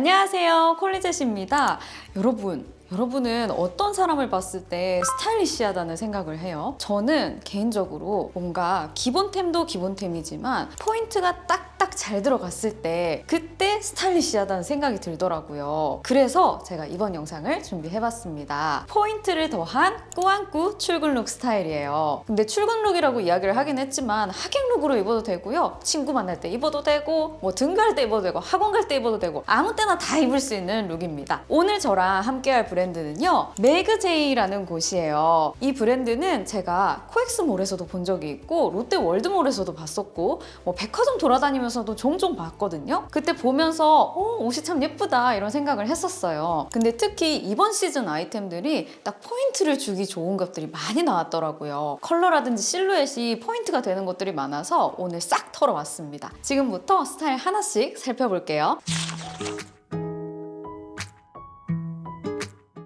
안녕하세요 콜리젯입니다 여러분 여러분은 어떤 사람을 봤을 때 스타일리시하다는 생각을 해요? 저는 개인적으로 뭔가 기본템도 기본템이지만 포인트가 딱 딱 잘 들어갔을 때 그때 스타일리시하다는 생각이 들더라고요. 그래서 제가 이번 영상을 준비해봤습니다. 포인트를 더한 꾸안꾸 출근룩 스타일이에요. 근데 출근룩이라고 이야기를 하긴 했지만 하객룩으로 입어도 되고요. 친구 만날 때 입어도 되고 뭐 등교할 때 입어도 되고 학원 갈 때 입어도 되고 아무 때나 다 입을 수 있는 룩입니다. 오늘 저랑 함께할 브랜드는요. 매그제이라는 곳이에요. 이 브랜드는 제가 코엑스몰에서도 본 적이 있고 롯데 월드몰에서도 봤었고 뭐 백화점 돌아다니면서 도 종종 봤거든요. 그때 보면서 어, 옷이 참 예쁘다 이런 생각을 했었어요. 근데 특히 이번 시즌 아이템들이 딱 포인트를 주기 좋은 것들이 많이 나왔더라고요. 컬러라든지 실루엣이 포인트가 되는 것들이 많아서 오늘 싹 털어왔습니다. 지금부터 스타일 하나씩 살펴볼게요.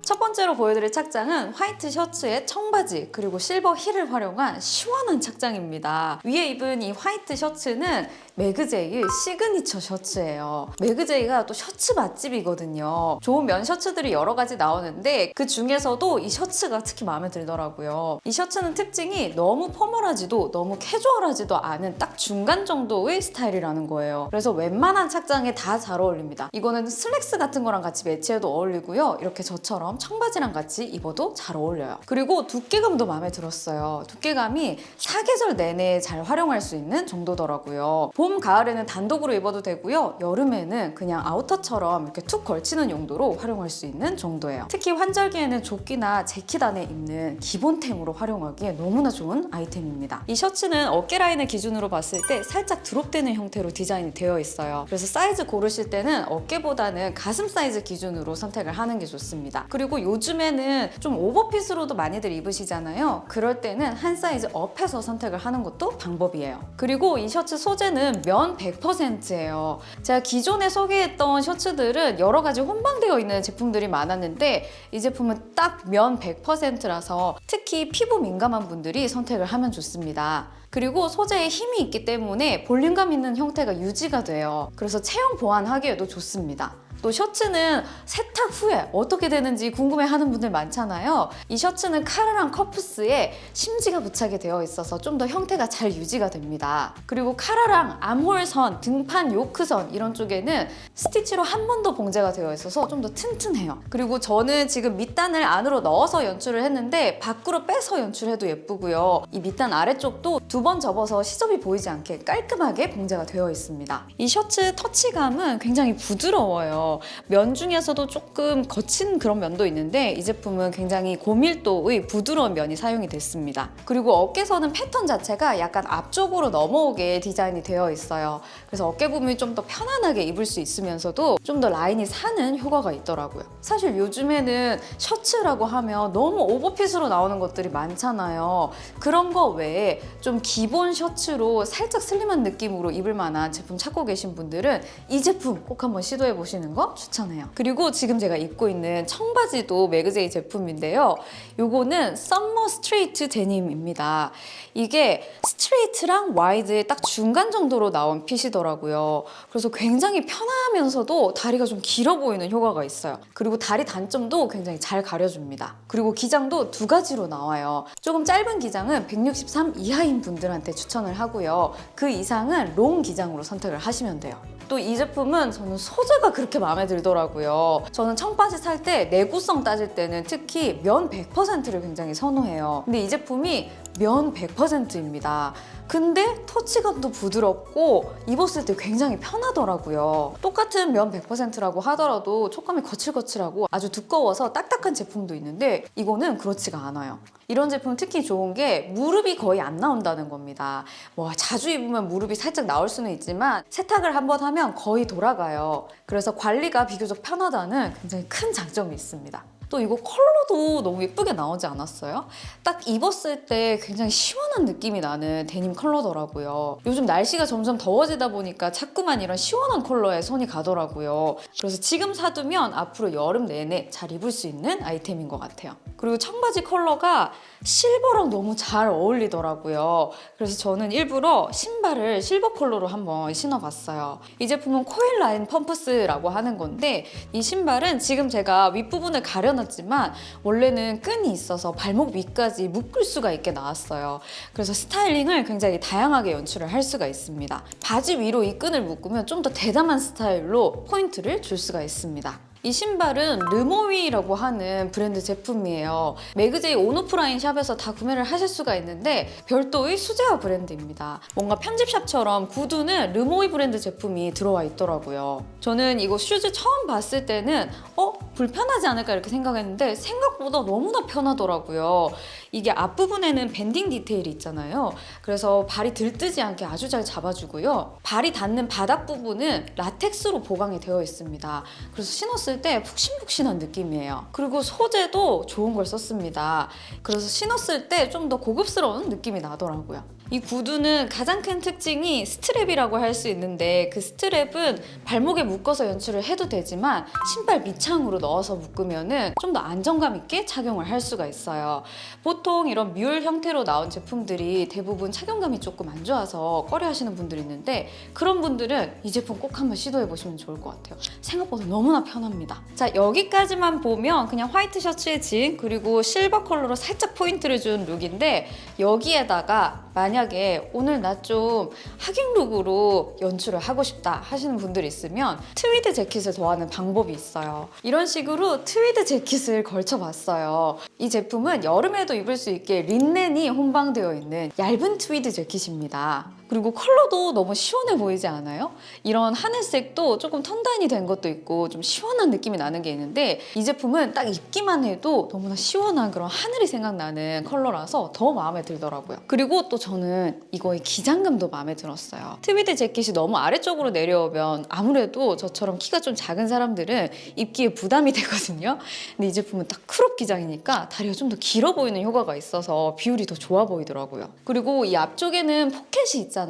첫 번째로 보여드릴 착장은 화이트 셔츠에 청바지 그리고 실버 힐을 활용한 시원한 착장입니다. 위에 입은 이 화이트 셔츠는 매그제이의 시그니처 셔츠예요. 매그제이가 또 셔츠 맛집이거든요. 좋은 면 셔츠들이 여러 가지 나오는데 그 중에서도 이 셔츠가 특히 마음에 들더라고요. 이 셔츠는 특징이 너무 포멀하지도 너무 캐주얼하지도 않은 딱 중간 정도의 스타일이라는 거예요. 그래서 웬만한 착장에 다 잘 어울립니다. 이거는 슬랙스 같은 거랑 같이 매치해도 어울리고요. 이렇게 저처럼 청바지랑 같이 입어도 잘 어울려요. 그리고 두께감도 마음에 들었어요. 두께감이 사계절 내내 잘 활용할 수 있는 정도더라고요. 봄, 가을에는 단독으로 입어도 되고요. 여름에는 그냥 아우터처럼 이렇게 툭 걸치는 용도로 활용할 수 있는 정도예요. 특히 환절기에는 조끼나 재킷 안에 입는 기본템으로 활용하기에 너무나 좋은 아이템입니다. 이 셔츠는 어깨 라인을 기준으로 봤을 때 살짝 드롭되는 형태로 디자인이 되어 있어요. 그래서 사이즈 고르실 때는 어깨보다는 가슴 사이즈 기준으로 선택을 하는 게 좋습니다. 그리고 요즘에는 좀 오버핏으로도 많이들 입으시잖아요. 그럴 때는 한 사이즈 업해서 선택을 하는 것도 방법이에요. 그리고 이 셔츠 소재는 면 100%예요. 제가 기존에 소개했던 셔츠들은 여러 가지 혼방되어 있는 제품들이 많았는데 이 제품은 딱 면 100%라서 특히 피부 민감한 분들이 선택을 하면 좋습니다. 그리고 소재에 힘이 있기 때문에 볼륨감 있는 형태가 유지가 돼요. 그래서 체형 보완하기에도 좋습니다. 또 셔츠는 세탁 후에 어떻게 되는지 궁금해하는 분들 많잖아요. 이 셔츠는 카라랑 커프스에 심지가 부착이 되어 있어서 좀 더 형태가 잘 유지가 됩니다. 그리고 카라랑 암홀선, 등판 요크선 이런 쪽에는 스티치로 한 번 더 봉제가 되어 있어서 좀 더 튼튼해요. 그리고 저는 지금 밑단을 안으로 넣어서 연출을 했는데 밖으로 빼서 연출해도 예쁘고요. 이 밑단 아래쪽도 두 번 접어서 시접이 보이지 않게 깔끔하게 봉제가 되어 있습니다. 이 셔츠 터치감은 굉장히 부드러워요. 면 중에서도 조금 거친 그런 면도 있는데 이 제품은 굉장히 고밀도의 부드러운 면이 사용이 됐습니다. 그리고 어깨선은 패턴 자체가 약간 앞쪽으로 넘어오게 디자인이 되어 있어요. 그래서 어깨 부분이 좀 더 편안하게 입을 수 있으면서도 좀 더 라인이 사는 효과가 있더라고요. 사실 요즘에는 셔츠라고 하면 너무 오버핏으로 나오는 것들이 많잖아요. 그런 거 외에 좀 기본 셔츠로 살짝 슬림한 느낌으로 입을 만한 제품 찾고 계신 분들은 이 제품 꼭 한번 시도해 보시는 거 추천해요. 그리고 지금 제가 입고 있는 청바지도 매그제이 제품인데요. 요거는 썸머 스트레이트 데님입니다. 이게 스트레이트랑 와이드의 딱 중간 정도로 나온 핏이더라고요. 그래서 굉장히 편하면서도 다리가 좀 길어 보이는 효과가 있어요. 그리고 다리 단점도 굉장히 잘 가려줍니다. 그리고 기장도 두 가지로 나와요. 조금 짧은 기장은 163 이하인 분들한테 추천을 하고요. 그 이상은 롱 기장으로 선택을 하시면 돼요. 또 이 제품은 저는 소재가 그렇게 마음에 들더라고요. 저는 청바지 살 때 내구성 따질 때는 특히 면 100%를 굉장히 선호해요. 근데 이 제품이 면 100%입니다. 근데 터치감도 부드럽고 입었을 때 굉장히 편하더라고요. 똑같은 면 100%라고 하더라도 촉감이 거칠거칠하고 아주 두꺼워서 딱딱한 제품도 있는데 이거는 그렇지가 않아요. 이런 제품 특히 좋은 게 무릎이 거의 안 나온다는 겁니다. 뭐 자주 입으면 무릎이 살짝 나올 수는 있지만 세탁을 한번 하면 거의 돌아가요. 그래서 관리가 비교적 편하다는 굉장히 큰 장점이 있습니다. 또 이거 컬러도 너무 예쁘게 나오지 않았어요? 딱 입었을 때 굉장히 시원한 느낌이 나는 데님 컬러더라고요. 요즘 날씨가 점점 더워지다 보니까 자꾸만 이런 시원한 컬러에 손이 가더라고요. 그래서 지금 사두면 앞으로 여름 내내 잘 입을 수 있는 아이템인 것 같아요. 그리고 청바지 컬러가 실버랑 너무 잘 어울리더라고요. 그래서 저는 일부러 신발을 실버 컬러로 한번 신어봤어요. 이 제품은 코일 라인 펌프스라고 하는 건데 이 신발은 지금 제가 윗부분을 가려 놨지만 원래는 끈이 있어서 발목 위까지 묶을 수가 있게 나왔어요. 그래서 스타일링을 굉장히 다양하게 연출을 할 수가 있습니다. 바지 위로 이 끈을 묶으면 좀 더 대담한 스타일로 포인트를 줄 수가 있습니다. 이 신발은 르모위라고 하는 브랜드 제품이에요. 매그제이 온오프라인 샵에서 다 구매를 하실 수가 있는데 별도의 수제화 브랜드입니다. 뭔가 편집샵처럼 구두는 르모위 브랜드 제품이 들어와 있더라고요. 저는 이거 슈즈 처음 봤을 때는 어? 불편하지 않을까 이렇게 생각했는데 생각보다 너무나 편하더라고요. 이게 앞부분에는 밴딩 디테일이 있잖아요. 그래서 발이 들뜨지 않게 아주 잘 잡아주고요. 발이 닿는 바닥 부분은 라텍스로 보강이 되어 있습니다. 그래서 신었을 때 푹신푹신한 느낌이에요. 그리고 소재도 좋은 걸 썼습니다. 그래서 신었을 때 좀 더 고급스러운 느낌이 나더라고요. 이 구두는 가장 큰 특징이 스트랩이라고 할 수 있는데 그 스트랩은 발목에 묶어서 연출을 해도 되지만 신발 밑창으로 넣어서 묶으면 좀더 안정감 있게 착용을 할 수가 있어요. 보통 이런 뮬 형태로 나온 제품들이 대부분 착용감이 조금 안 좋아서 꺼려 하시는 분들이 있는데 그런 분들은 이 제품 꼭 한번 시도해 보시면 좋을 것 같아요. 생각보다 너무나 편합니다. 자 여기까지만 보면 그냥 화이트 셔츠에 진 그리고 실버 컬러로 살짝 포인트를 준 룩인데 여기에다가 만약에 오늘 나 좀 하객 룩으로 연출을 하고 싶다 하시는 분들이 있으면 트위드 재킷을 더하는 방법이 있어요. 이런 식으로 트위드 재킷을 걸쳐봤어요. 이 제품은 여름에도 입을 수 있게 린넨이 혼방되어 있는 얇은 트위드 재킷입니다. 그리고 컬러도 너무 시원해 보이지 않아요? 이런 하늘색도 조금 tone down이 된 것도 있고 좀 시원한 느낌이 나는 게 있는데 이 제품은 딱 입기만 해도 너무나 시원한 그런 하늘이 생각나는 컬러라서 더 마음에 들더라고요. 그리고 또 저는 이거의 기장감도 마음에 들었어요. 트위드 재킷이 너무 아래쪽으로 내려오면 아무래도 저처럼 키가 좀 작은 사람들은 입기에 부담이 되거든요. 근데 이 제품은 딱 크롭 기장이니까 다리가 좀 더 길어 보이는 효과가 있어서 비율이 더 좋아 보이더라고요. 그리고 이 앞쪽에는 포켓이 있잖아요.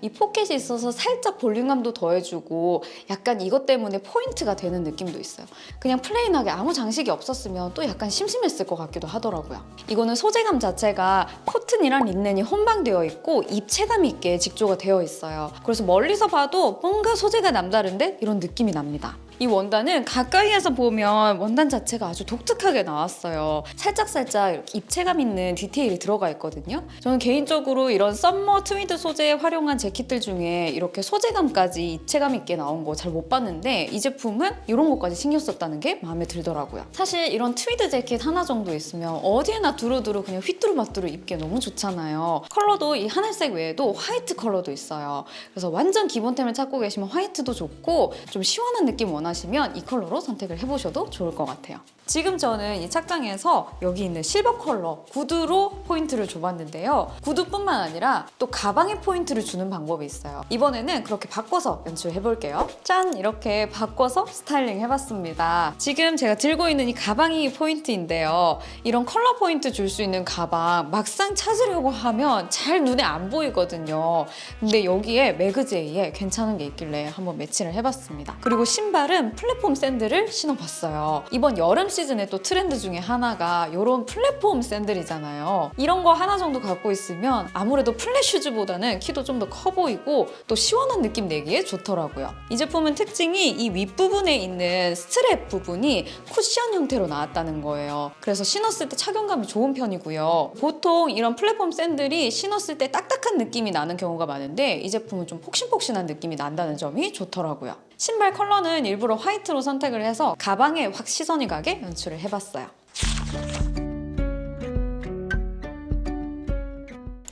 이 포켓이 있어서 살짝 볼륨감도 더해주고 약간 이것 때문에 포인트가 되는 느낌도 있어요. 그냥 plain하게 아무 장식이 없었으면 또 약간 심심했을 것 같기도 하더라고요. 이거는 소재감 자체가 코튼이랑 린넨이 혼방되어 있고 입체감 있게 직조가 되어 있어요. 그래서 멀리서 봐도 뭔가 소재가 남다른데 이런 느낌이 납니다. 이 원단은 가까이에서 보면 원단 자체가 아주 독특하게 나왔어요. 살짝살짝 입체감 있는 디테일이 들어가 있거든요. 저는 개인적으로 이런 summer 트위드 소재에 활용한 재킷들 중에 이렇게 소재감까지 입체감 있게 나온 거 잘 못 봤는데 이 제품은 이런 것까지 신경 썼다는 게 마음에 들더라고요. 사실 이런 트위드 재킷 하나 정도 있으면 어디에나 두루두루 그냥 휘뚜루마뚜루 입기 너무 좋잖아요. 컬러도 이 하늘색 외에도 화이트 컬러도 있어요. 그래서 완전 기본템을 찾고 계시면 화이트도 좋고 좀 시원한 느낌 원하 시면 이 컬러로 선택을 해보셔도 좋을 것 같아요. 지금 저는 이 착장에서 여기 있는 실버 컬러 구두로 포인트를 줘봤는데요. 구두뿐만 아니라 또 가방에 포인트를 주는 방법이 있어요. 이번에는 그렇게 바꿔서 연출해볼게요. 짠! 이렇게 바꿔서 스타일링 해봤습니다. 지금 제가 들고 있는 이 가방이 포인트인데요. 이런 컬러 포인트 줄 수 있는 가방 막상 찾으려고 하면 잘 눈에 안 보이거든요. 근데 여기에 매그제이에 괜찮은 게 있길래 한번 매치를 해봤습니다. 그리고 신발은 플랫폼 샌들을 신어봤어요. 이번 여름 시즌에 또 트렌드 중에 하나가 이런 플랫폼 샌들이잖아요. 이런 거 하나 정도 갖고 있으면 아무래도 플랫 슈즈보다는 키도 좀 더 커 보이고 또 시원한 느낌 내기에 좋더라고요. 이 제품은 특징이 이 윗부분에 있는 스트랩 부분이 쿠션 형태로 나왔다는 거예요. 그래서 신었을 때 착용감이 좋은 편이고요. 보통 이런 플랫폼 샌들이 신었을 때 딱딱한 느낌이 나는 경우가 많은데 이 제품은 좀 폭신폭신한 느낌이 난다는 점이 좋더라고요. 신발 컬러는 일부러 화이트로 선택을 해서 가방에 확 시선이 가게 연출을 해봤어요.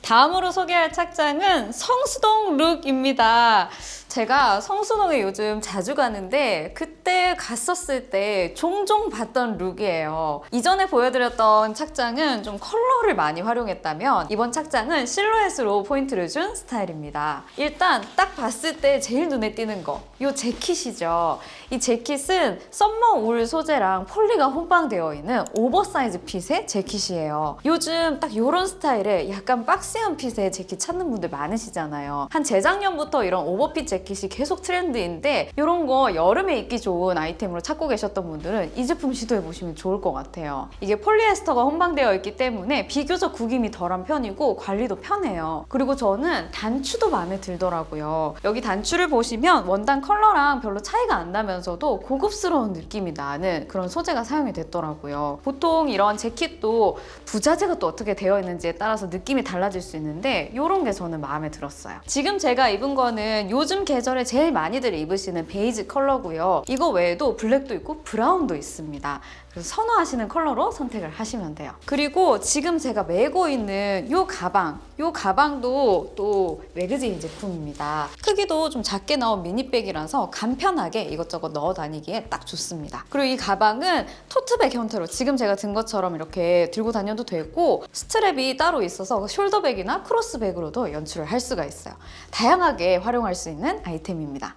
다음으로 소개할 착장은 성수동 룩입니다. 제가 성수동에 요즘 자주 가는데 그 때 갔었을 때 종종 봤던 룩이에요. 이전에 보여드렸던 착장은 좀 컬러를 많이 활용했다면 이번 착장은 실루엣으로 포인트를 준 스타일입니다. 일단 딱 봤을 때 제일 눈에 띄는 거, 이 재킷이죠. 이 재킷은 summer 울 소재랑 폴리가 혼방되어 있는 오버사이즈 핏의 재킷이에요. 요즘 딱 이런 스타일의 약간 boxy한 핏의 재킷 찾는 분들 많으시잖아요. 한 재작년부터 이런 오버핏 재킷 재킷이 계속 트렌드인데 이런 거 여름에 입기 좋은 아이템으로 찾고 계셨던 분들은 이 제품 시도해 보시면 좋을 것 같아요. 이게 폴리에스터가 혼방되어 있기 때문에 비교적 구김이 덜한 편이고 관리도 편해요. 그리고 저는 단추도 마음에 들더라고요. 여기 단추를 보시면 원단 컬러랑 별로 차이가 안 나면서도 고급스러운 느낌이 나는 그런 소재가 사용이 됐더라고요. 보통 이런 재킷도 부자재가 또 어떻게 되어 있는지에 따라서 느낌이 달라질 수 있는데 이런 게 저는 마음에 들었어요. 지금 제가 입은 거는 요즘 계절에 제일 많이들 입으시는 베이지 컬러고요. 이거 외에도 블랙도 있고 브라운도 있습니다. 그래서 선호하시는 컬러로 선택을 하시면 돼요. 그리고 지금 제가 메고 있는 이 가방, 이 가방도 또 매그제인 제품입니다. 크기도 좀 작게 나온 미니백이라서 간편하게 이것저것 넣어 다니기에 딱 좋습니다. 그리고 이 가방은 토트백 형태로 지금 제가 든 것처럼 이렇게 들고 다녀도 되고 스트랩이 따로 있어서 숄더백이나 크로스백으로도 연출을 할 수가 있어요. 다양하게 활용할 수 있는 아이템입니다.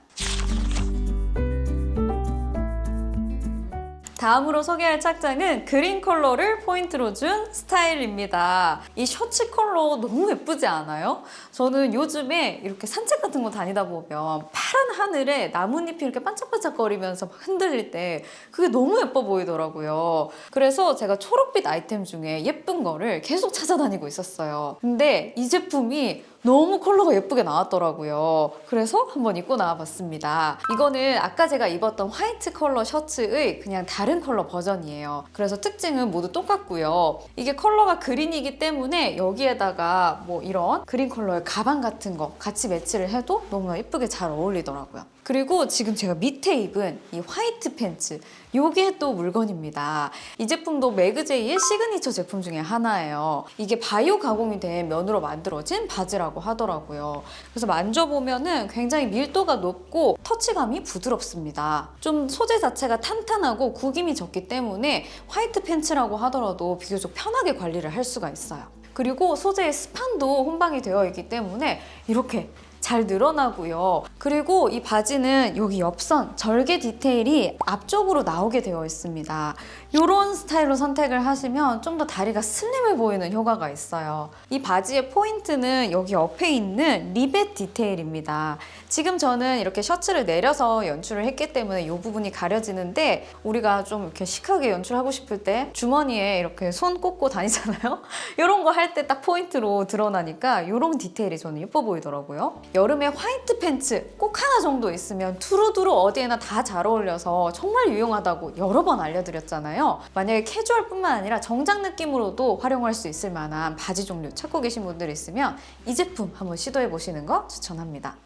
다음으로 소개할 착장은 그린 컬러를 포인트로 준 스타일입니다. 이 셔츠 컬러 너무 예쁘지 않아요? 저는 요즘에 이렇게 산책 같은 거 다니다 보면 파란 하늘에 나뭇잎이 이렇게 반짝반짝거리면서 막 흔들릴 때 그게 너무 예뻐 보이더라고요. 그래서 제가 초록빛 아이템 중에 예쁜 거를 계속 찾아다니고 있었어요. 근데 이 제품이 너무 컬러가 예쁘게 나왔더라고요. 그래서 한번 입고 나와봤습니다. 이거는 아까 제가 입었던 화이트 컬러 셔츠의 그냥 다른 컬러 버전이에요. 그래서 특징은 모두 똑같고요. 이게 컬러가 그린이기 때문에 여기에다가 뭐 이런 그린 컬러의 가방 같은 거 같이 매치를 해도 너무나 예쁘게 잘 어울리더라고요. 그리고 지금 제가 밑에 입은 이 화이트 팬츠 요게 또 물건입니다. 이 제품도 매그제이의 시그니처 제품 중에 하나예요. 이게 바이오 가공이 된 면으로 만들어진 바지라고 하더라고요. 그래서 만져보면은 굉장히 밀도가 높고 터치감이 부드럽습니다. 좀 소재 자체가 탄탄하고 구김이 적기 때문에 화이트 팬츠라고 하더라도 비교적 편하게 관리를 할 수가 있어요. 그리고 소재에 스판도 혼방이 되어 있기 때문에 이렇게 잘 늘어나고요. 그리고 이 바지는 여기 옆선 절개 디테일이 앞쪽으로 나오게 되어 있습니다. 이런 스타일로 선택을 하시면 좀 더 다리가 슬림해 보이는 효과가 있어요. 이 바지의 포인트는 여기 옆에 있는 리벳 디테일입니다. 지금 저는 이렇게 셔츠를 내려서 연출을 했기 때문에 이 부분이 가려지는데 우리가 좀 이렇게 시크하게 연출하고 싶을 때 주머니에 이렇게 손 꽂고 다니잖아요? 이런 거 할 때 딱 포인트로 드러나니까 이런 디테일이 저는 예뻐 보이더라고요. 여름에 화이트 팬츠 꼭 하나 정도 있으면 두루두루 어디에나 다 잘 어울려서 정말 유용하다고 여러 번 알려드렸잖아요. 만약에 캐주얼뿐만 아니라 정장 느낌으로도 활용할 수 있을 만한 바지 종류 찾고 계신 분들 있으면 이 제품 한번 시도해 보시는 거 추천합니다.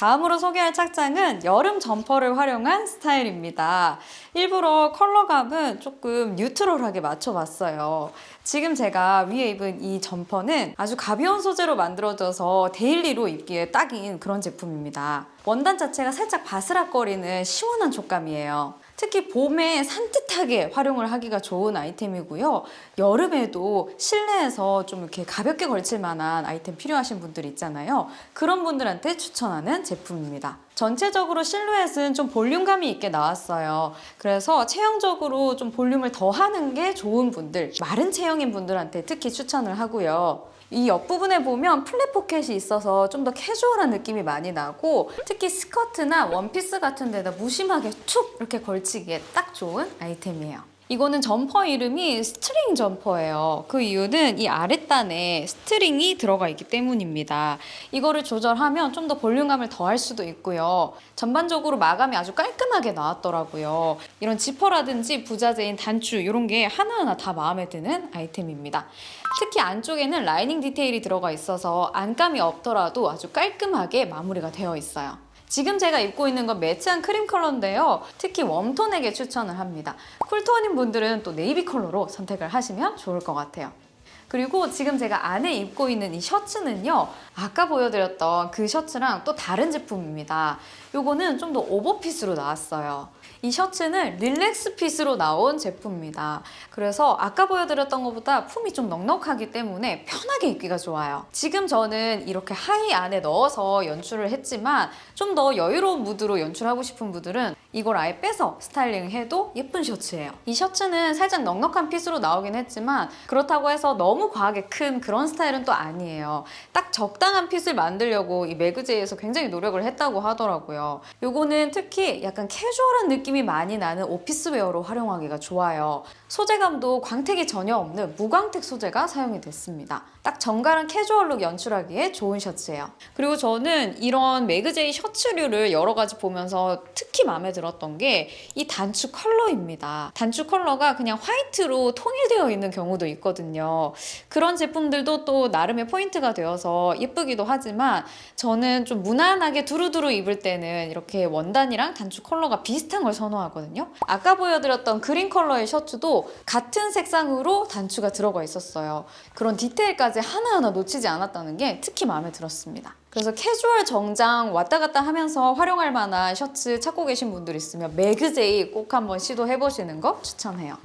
다음으로 소개할 착장은 여름 점퍼를 활용한 스타일입니다. 일부러 컬러감은 조금 뉴트럴하게 맞춰봤어요. 지금 제가 위에 입은 이 점퍼는 아주 가벼운 소재로 만들어져서 데일리로 입기에 딱인 그런 제품입니다. 원단 자체가 살짝 바스락거리는 시원한 촉감이에요. 특히 봄에 산뜻하게 활용을 하기가 좋은 아이템이고요. 여름에도 실내에서 좀 이렇게 가볍게 걸칠 만한 아이템 필요하신 분들 있잖아요. 그런 분들한테 추천하는 제품입니다. 전체적으로 실루엣은 좀 볼륨감이 있게 나왔어요. 그래서 체형적으로 좀 볼륨을 더하는 게 좋은 분들, 마른 체형인 분들한테 특히 추천을 하고요. 이 옆부분에 보면 플랩 포켓이 있어서 좀 더 캐주얼한 느낌이 많이 나고 특히 스커트나 원피스 같은 데다 무심하게 툭 이렇게 걸치기에 딱 좋은 아이템이에요. 이거는 점퍼 이름이 스트링 점퍼예요. 그 이유는 이 아랫단에 스트링이 들어가 있기 때문입니다. 이거를 조절하면 좀 더 볼륨감을 더할 수도 있고요. 전반적으로 마감이 아주 깔끔하게 나왔더라고요. 이런 지퍼라든지 부자재인 단추 이런 게 하나하나 다 마음에 드는 아이템입니다. 특히 안쪽에는 라이닝 디테일이 들어가 있어서 안감이 없더라도 아주 깔끔하게 마무리가 되어 있어요. 지금 제가 입고 있는 건 매트한 크림 컬러인데요. 특히 웜톤에게 추천을 합니다. 쿨톤인 분들은 또 네이비 컬러로 선택을 하시면 좋을 것 같아요. 그리고 지금 제가 안에 입고 있는 이 셔츠는요. 아까 보여드렸던 그 셔츠랑 또 다른 제품입니다. 요거는 좀 더 오버핏으로 나왔어요. 이 셔츠는 릴렉스 핏으로 나온 제품입니다. 그래서 아까 보여드렸던 것보다 품이 좀 넉넉하기 때문에 편하게 입기가 좋아요. 지금 저는 이렇게 하의 안에 넣어서 연출을 했지만 좀 더 여유로운 무드로 연출하고 싶은 분들은 이걸 아예 빼서 스타일링해도 예쁜 셔츠예요. 이 셔츠는 살짝 넉넉한 핏으로 나오긴 했지만 그렇다고 해서 너무 과하게 큰 그런 스타일은 또 아니에요. 딱 적당한 핏을 만들려고 이 매그제이에서 굉장히 노력을 했다고 하더라고요. 요거는 특히 약간 캐주얼한 느낌 이 많이 나는 오피스웨어로 활용하기가 좋아요. 소재감도 광택이 전혀 없는 무광택 소재가 사용이 됐습니다. 딱 정갈한 캐주얼룩 연출하기에 좋은 셔츠예요. 그리고 저는 이런 매그제이 셔츠류를 여러 가지 보면서 특히 마음에 들었던 게 이 단추 컬러입니다. 단추 컬러가 그냥 화이트로 통일되어 있는 경우도 있거든요. 그런 제품들도 또 나름의 포인트가 되어서 예쁘기도 하지만 저는 좀 무난하게 두루두루 입을 때는 이렇게 원단이랑 단추 컬러가 비슷한 걸 선호하거든요. 아까 보여드렸던 그린 컬러의 셔츠도 같은 색상으로 단추가 들어가 있었어요. 그런 디테일까지 하나하나 놓치지 않았다는 게 특히 마음에 들었습니다. 그래서 캐주얼 정장 왔다 갔다 하면서 활용할 만한 셔츠 찾고 계신 분들 있으면 매그제이 꼭 한번 시도해 보시는 거 추천해요.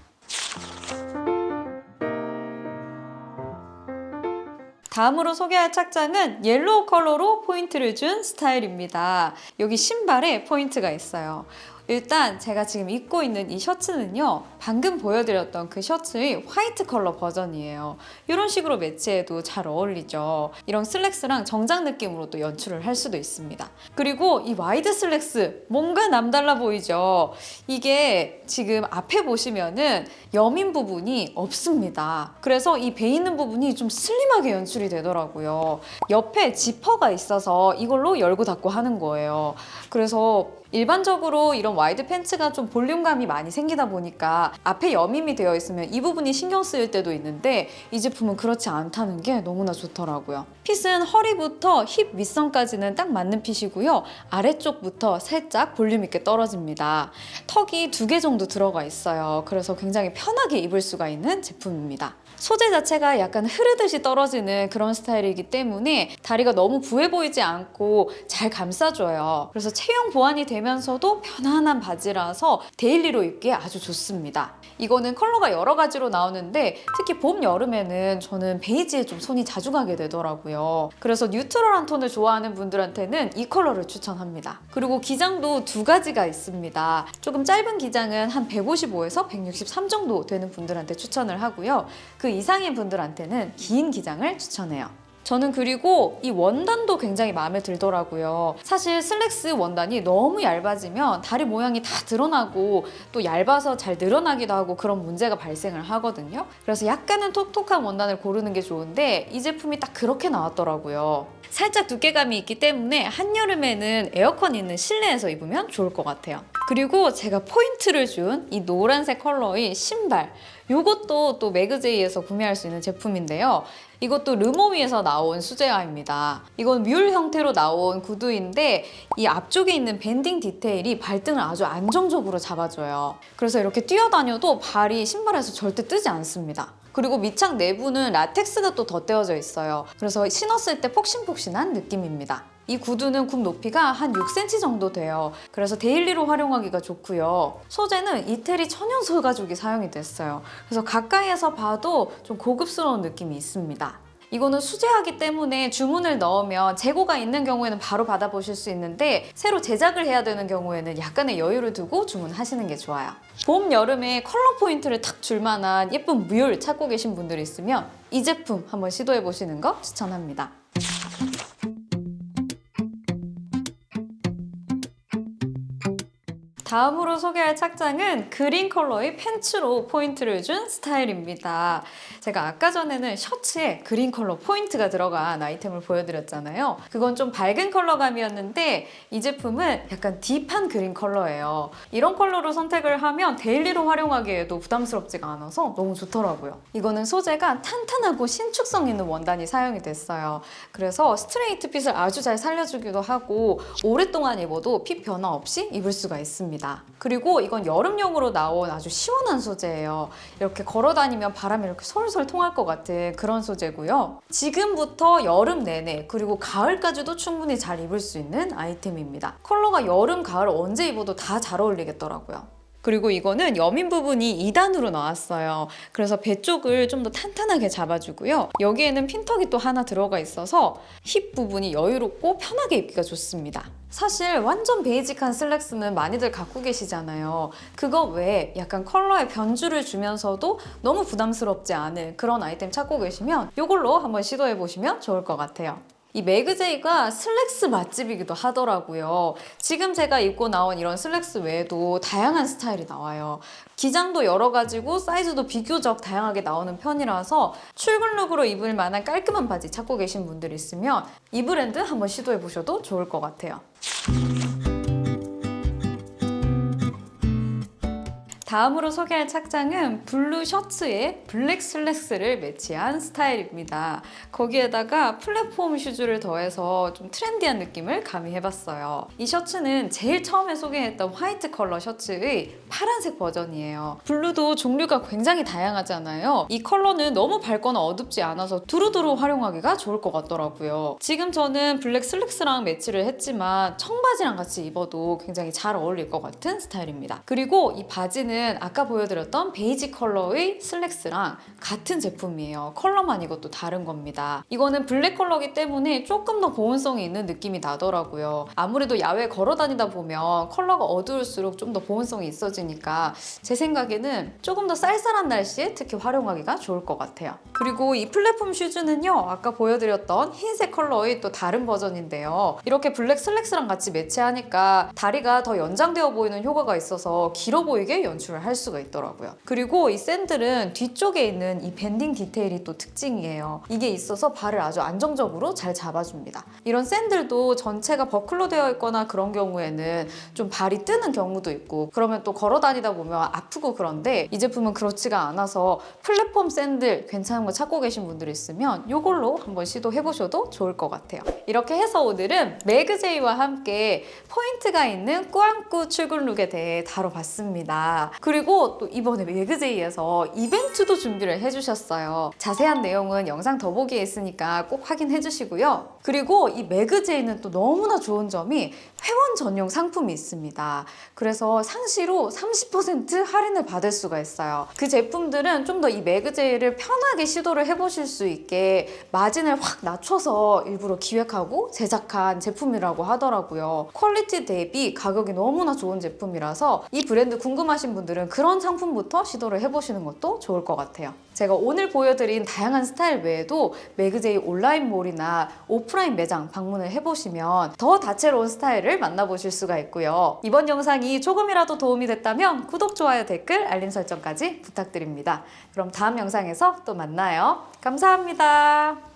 다음으로 소개할 착장은 옐로우 컬러로 포인트를 준 스타일입니다. 여기 신발에 포인트가 있어요. 일단 제가 지금 입고 있는 이 셔츠는요. 방금 보여드렸던 그 셔츠의 화이트 컬러 버전이에요. 이런 식으로 매치해도 잘 어울리죠. 이런 슬랙스랑 정장 느낌으로 또 연출을 할 수도 있습니다. 그리고 이 와이드 슬랙스 뭔가 남달라 보이죠? 이게 지금 앞에 보시면은 여밈 부분이 없습니다. 그래서 이 배 있는 부분이 좀 슬림하게 연출이 되더라고요. 옆에 지퍼가 있어서 이걸로 열고 닫고 하는 거예요. 그래서 일반적으로 이런 와이드 팬츠가 좀 볼륨감이 많이 생기다 보니까 앞에 여밈이 되어 있으면 이 부분이 신경 쓰일 때도 있는데 이 제품은 그렇지 않다는 게 너무나 좋더라고요. 핏은 허리부터 힙 윗선까지는 딱 맞는 핏이고요. 아래쪽부터 살짝 볼륨 있게 떨어집니다. 턱이 두 개 정도 들어가 있어요. 그래서 굉장히 편하게 입을 수가 있는 제품입니다. 소재 자체가 약간 흐르듯이 떨어지는 그런 스타일이기 때문에 다리가 너무 부해 보이지 않고 잘 감싸줘요. 그래서 체형 보완이 되면서도 편안한 바지라서 데일리로 입기에 아주 좋습니다. 이거는 컬러가 여러 가지로 나오는데 특히 봄, 여름에는 저는 베이지에 좀 손이 자주 가게 되더라고요. 그래서 뉴트럴한 톤을 좋아하는 분들한테는 이 컬러를 추천합니다. 그리고 기장도 두 가지가 있습니다. 조금 짧은 기장은 한 155에서 163 정도 되는 분들한테 추천을 하고요. 그 이상인 분들한테는 긴 기장을 추천해요. 저는 그리고 이 원단도 굉장히 마음에 들더라고요. 사실 슬랙스 원단이 너무 얇아지면 다리 모양이 다 드러나고 또 얇아서 잘 늘어나기도 하고 그런 문제가 발생을 하거든요. 그래서 약간은 톡톡한 원단을 고르는 게 좋은데 이 제품이 딱 그렇게 나왔더라고요. 살짝 두께감이 있기 때문에 한여름에는 에어컨 있는 실내에서 입으면 좋을 것 같아요. 그리고 제가 포인트를 준 이 노란색 컬러의 신발 이것도 또 매그제이에서 구매할 수 있는 제품인데요. 이것도 르모위에서 나온 수제화입니다. 이건 뮬 형태로 나온 구두인데 이 앞쪽에 있는 밴딩 디테일이 발등을 아주 안정적으로 잡아줘요. 그래서 이렇게 뛰어다녀도 발이 신발에서 절대 뜨지 않습니다. 그리고 밑창 내부는 라텍스가 또 덧대어져 있어요. 그래서 신었을 때 폭신폭신한 느낌입니다. 이 구두는 굽 높이가 한 6cm 정도 돼요. 그래서 데일리로 활용하기가 좋고요. 소재는 이태리 천연 소가죽이 사용이 됐어요. 그래서 가까이에서 봐도 좀 고급스러운 느낌이 있습니다. 이거는 수제하기 때문에 주문을 넣으면 재고가 있는 경우에는 바로 받아보실 수 있는데 새로 제작을 해야 되는 경우에는 약간의 여유를 두고 주문하시는 게 좋아요. 봄, 여름에 컬러 포인트를 탁 줄 만한 예쁜 뮬 찾고 계신 분들이 있으면 이 제품 한번 시도해 보시는 거 추천합니다. 다음으로 소개할 착장은 그린 컬러의 팬츠로 포인트를 준 스타일입니다. 제가 아까 전에는 셔츠에 그린 컬러 포인트가 들어간 아이템을 보여드렸잖아요. 그건 좀 밝은 컬러감이었는데 이 제품은 약간 deep한 그린 컬러예요. 이런 컬러로 선택을 하면 daily로 활용하기에도 부담스럽지가 않아서 너무 좋더라고요. 이거는 소재가 탄탄하고 신축성 있는 원단이 사용이 됐어요. 그래서 스트레이트 fit을 아주 잘 살려주기도 하고 오랫동안 입어도 fit 변화 없이 입을 수가 있습니다. 제품입니다. 그리고 이건 여름용으로 나온 아주 시원한 소재예요. 이렇게 걸어 다니면 바람이 이렇게 솔솔 통할 것 같은 그런 소재고요. 지금부터 여름 내내 그리고 가을까지도 충분히 잘 입을 수 있는 아이템입니다. 컬러가 여름, 가을 언제 입어도 다 잘 어울리겠더라고요. 그리고 이거는 여민 부분이 2단으로 나왔어요. 그래서 배 쪽을 좀 더 탄탄하게 잡아주고요. 여기에는 핀턱이 또 하나 들어가 있어서 힙 부분이 여유롭고 편하게 입기가 좋습니다. 사실 완전 베이직한 슬랙스는 많이들 갖고 계시잖아요. 그거 외에 약간 컬러에 변주를 주면서도 너무 부담스럽지 않은 그런 아이템 찾고 계시면 이걸로 한번 시도해 보시면 좋을 것 같아요. 이 매그제이가 슬랙스 맛집이기도 하더라고요. 지금 제가 입고 나온 이런 슬랙스 외에도 다양한 스타일이 나와요. 기장도 여러 가지고 사이즈도 비교적 다양하게 나오는 편이라서 출근룩으로 입을 만한 깔끔한 바지 찾고 계신 분들 있으면 이 브랜드 한번 시도해 보셔도 좋을 것 같아요. 다음으로 소개할 착장은 블루 셔츠에 블랙 슬랙스를 매치한 스타일입니다. 거기에다가 플랫폼 슈즈를 더해서 좀 trendy한 느낌을 가미해봤어요. 이 셔츠는 제일 처음에 소개했던 화이트 컬러 셔츠의 파란색 버전이에요. 블루도 종류가 굉장히 다양하잖아요. 이 컬러는 너무 밝거나 어둡지 않아서 두루두루 활용하기가 좋을 것 같더라고요. 지금 저는 블랙 슬랙스랑 매치를 했지만 청바지랑 같이 입어도 굉장히 잘 어울릴 것 같은 스타일입니다. 그리고 이 바지는 아까 보여드렸던 베이지 컬러의 슬랙스랑 같은 제품이에요. 컬러만 이것도 다른 겁니다. 이거는 블랙 컬러기 때문에 조금 더 보온성이 있는 느낌이 나더라고요. 아무래도 야외 걸어 다니다 보면 컬러가 어두울수록 좀 더 보온성이 있어지니까 제 생각에는 조금 더 쌀쌀한 날씨에 특히 활용하기가 좋을 것 같아요. 그리고 이 플랫폼 슈즈는요. 아까 보여드렸던 흰색 컬러의 또 다른 버전인데요. 이렇게 블랙 슬랙스랑 같이 매치하니까 다리가 더 연장되어 보이는 효과가 있어서 길어 보이게 연출 을 할 수가 있더라고요. 그리고 이 샌들은 뒤쪽에 있는 이 banding 디테일이 또 특징이에요. 이게 있어서 발을 아주 안정적으로 잘 잡아줍니다. 이런 샌들도 전체가 버클로 되어 있거나 그런 경우에는 좀 발이 뜨는 경우도 있고 그러면 또 걸어 다니다 보면 아프고 그런데 이 제품은 그렇지가 않아서 플랫폼 샌들 괜찮은 거 찾고 계신 분들 있으면 이걸로 한번 시도해 보셔도 좋을 것 같아요. 이렇게 해서 오늘은 매그제이와 함께 포인트가 있는 꾸안꾸 출근 look에 대해 다뤄봤습니다. 그리고 또 이번에 매그제이에서 이벤트도 준비를 해주셨어요. 자세한 내용은 영상 더보기에 있으니까 꼭 확인해 주시고요. 그리고 이 매그제이는 또 너무나 좋은 점이 회원 전용 상품이 있습니다. 그래서 상시로 30% 할인을 받을 수가 있어요. 그 제품들은 좀 더 이 매그제이를 편하게 시도를 해보실 수 있게 마진을 확 낮춰서 일부러 기획하고 제작한 제품이라고 하더라고요. quality 대비 가격이 너무나 좋은 제품이라서 이 브랜드 궁금하신 분들은 그런 상품부터 시도를 해보시는 것도 좋을 것 같아요. 제가 오늘 보여드린 다양한 스타일 외에도 매그제이 온라인몰이나 오프라인 매장 방문을 해보시면 더 다채로운 스타일을 만나보실 수가 있고요. 이번 영상이 조금이라도 도움이 됐다면 구독, 좋아요, 댓글, 알림 설정까지 부탁드립니다. 그럼 다음 영상에서 또 만나요. 감사합니다.